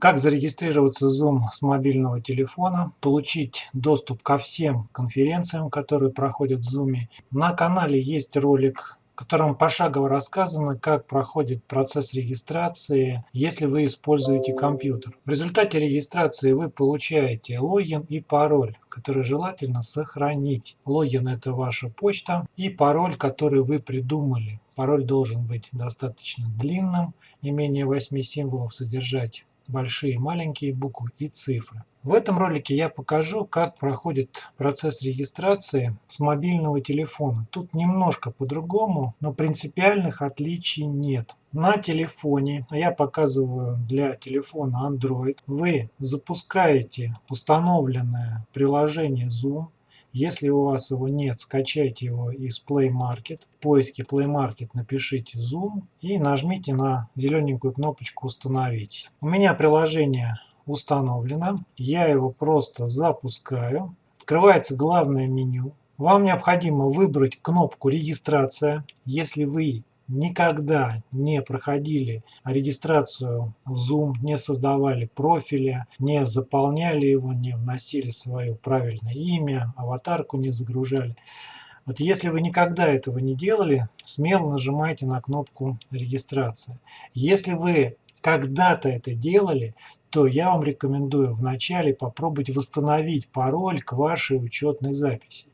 Как зарегистрироваться в Zoom с мобильного телефона, получить доступ ко всем конференциям, которые проходят в Zoom. На канале есть ролик, в котором пошагово рассказано, как проходит процесс регистрации, если вы используете компьютер. В результате регистрации вы получаете логин и пароль, который желательно сохранить. Логин – это ваша почта и пароль, который вы придумали. Пароль должен быть достаточно длинным, не менее 8 символов содержать большие, маленькие буквы и цифры. В этом ролике я покажу, как проходит процесс регистрации с мобильного телефона. Тут немножко по-другому, но принципиальных отличий нет. На телефоне, а я показываю для телефона Android, вы запускаете установленное приложение Zoom если у вас его нет, скачайте его из Play Market. В поиске Play Market напишите Zoom и нажмите на зелененькую кнопочку «Установить». У меня приложение установлено. Я его просто запускаю. Открывается главное меню. Вам необходимо выбрать кнопку «Регистрация». Если вы никогда не проходили регистрацию в Zoom, не создавали профиля, не заполняли его, не вносили свое правильное имя, аватарку не загружали. Вот если вы никогда этого не делали, смело нажимайте на кнопку регистрация. Если вы когда-то это делали, то я вам рекомендую вначале попробовать восстановить пароль к вашей учетной записи.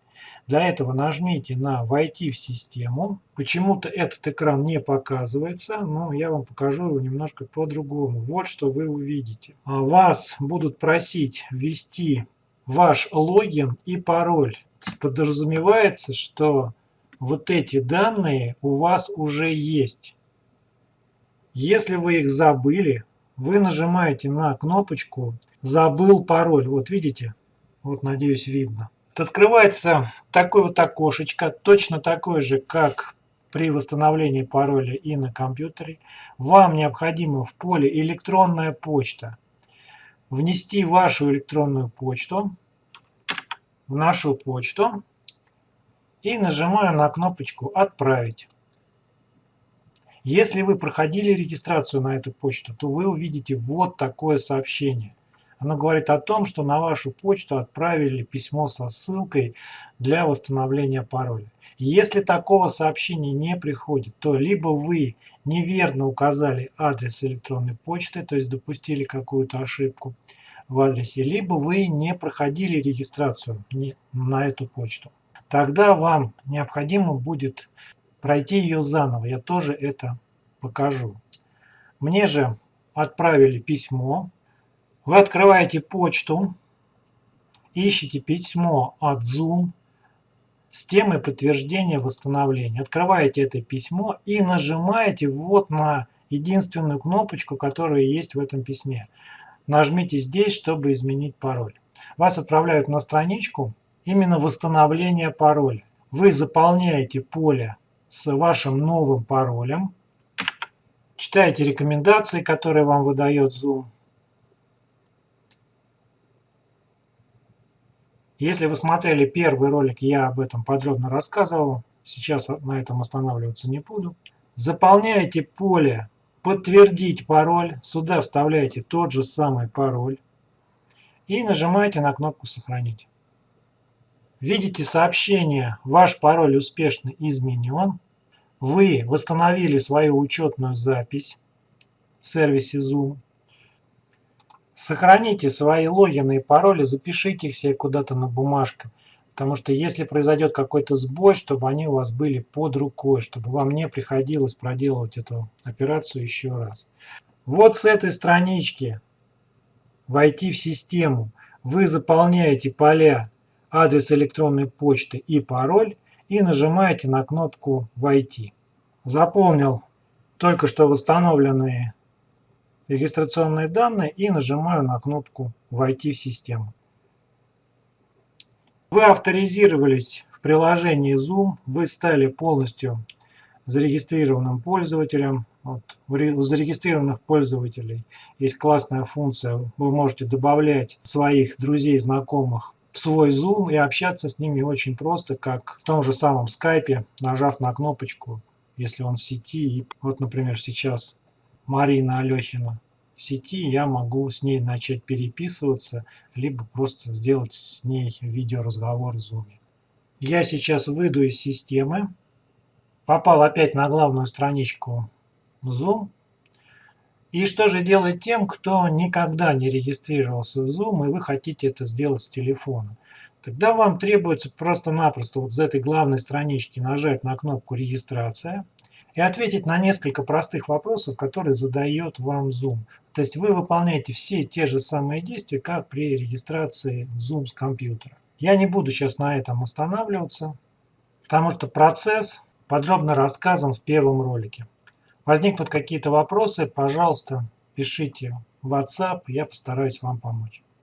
Для этого нажмите на «Войти в систему». Почему-то этот экран не показывается, но я вам покажу его немножко по-другому. Вот что вы увидите. А вас будут просить ввести ваш логин и пароль. Подразумевается, что вот эти данные у вас уже есть. Если вы их забыли, вы нажимаете на кнопочку «Забыл пароль». Вот видите? Вот, надеюсь, видно. Открывается такое вот окошечко, точно такое же, как при восстановлении пароля и на компьютере. Вам необходимо в поле «Электронная почта» внести вашу электронную почту в нашу почту и нажимаю на кнопочку «Отправить». Если вы проходили регистрацию на эту почту, то вы увидите вот такое сообщение – оно говорит о том, что на вашу почту отправили письмо со ссылкой для восстановления пароля. Если такого сообщения не приходит, то либо вы неверно указали адрес электронной почты, то есть допустили какую-то ошибку в адресе, либо вы не проходили регистрацию на эту почту. Тогда вам необходимо будет пройти ее заново. Я тоже это покажу. Мне же отправили письмо вы открываете почту, ищите письмо от Zoom с темой подтверждения восстановления. Открываете это письмо и нажимаете вот на единственную кнопочку, которая есть в этом письме. Нажмите здесь, чтобы изменить пароль. Вас отправляют на страничку именно восстановления пароля. Вы заполняете поле с вашим новым паролем, читаете рекомендации, которые вам выдает Zoom, Если вы смотрели первый ролик, я об этом подробно рассказывал. Сейчас на этом останавливаться не буду. Заполняете поле «Подтвердить пароль». Сюда вставляете тот же самый пароль. И нажимаете на кнопку «Сохранить». Видите сообщение «Ваш пароль успешно изменен». Вы восстановили свою учетную запись в сервисе Zoom. Сохраните свои логины и пароли, запишите их себе куда-то на бумажке. Потому что если произойдет какой-то сбой, чтобы они у вас были под рукой, чтобы вам не приходилось проделывать эту операцию еще раз. Вот с этой странички «Войти в систему» вы заполняете поля адрес электронной почты и пароль и нажимаете на кнопку «Войти». Заполнил только что восстановленные регистрационные данные и нажимаю на кнопку «Войти в систему». Вы авторизировались в приложении Zoom, вы стали полностью зарегистрированным пользователем. Вот, у зарегистрированных пользователей есть классная функция. Вы можете добавлять своих друзей, знакомых в свой Zoom и общаться с ними очень просто, как в том же самом скайпе, нажав на кнопочку, если он в сети. И вот, например, сейчас Марина Алехина сети, я могу с ней начать переписываться, либо просто сделать с ней видеоразговор в Zoom. Я сейчас выйду из системы, попал опять на главную страничку Zoom. И что же делать тем, кто никогда не регистрировался в Zoom, и вы хотите это сделать с телефона? Тогда вам требуется просто-напросто вот с этой главной странички нажать на кнопку «Регистрация» и ответить на несколько простых вопросов, которые задает вам Zoom. То есть вы выполняете все те же самые действия, как при регистрации Zoom с компьютера. Я не буду сейчас на этом останавливаться, потому что процесс подробно рассказан в первом ролике. Возникнут какие-то вопросы, пожалуйста, пишите в WhatsApp, я постараюсь вам помочь.